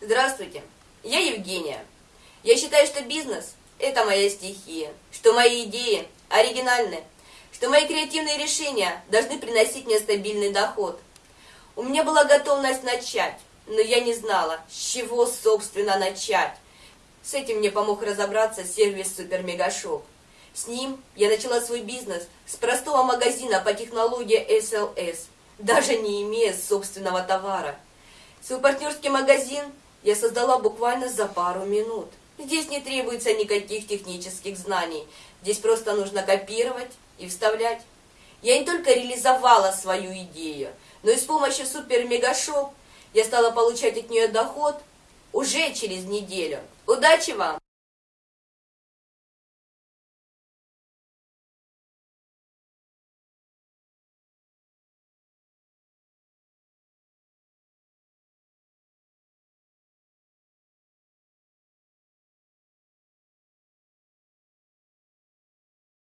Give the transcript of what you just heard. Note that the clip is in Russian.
Здравствуйте, я Евгения. Я считаю, что бизнес – это моя стихия, что мои идеи оригинальны, что мои креативные решения должны приносить мне стабильный доход. У меня была готовность начать, но я не знала, с чего, собственно, начать. С этим мне помог разобраться сервис Супер Мегашоп. С ним я начала свой бизнес с простого магазина по технологии SLS, даже не имея собственного товара. Свой партнерский магазин я создала буквально за пару минут. Здесь не требуется никаких технических знаний. Здесь просто нужно копировать и вставлять. Я не только реализовала свою идею, но и с помощью супер-мегашоп я стала получать от нее доход уже через неделю. Удачи вам!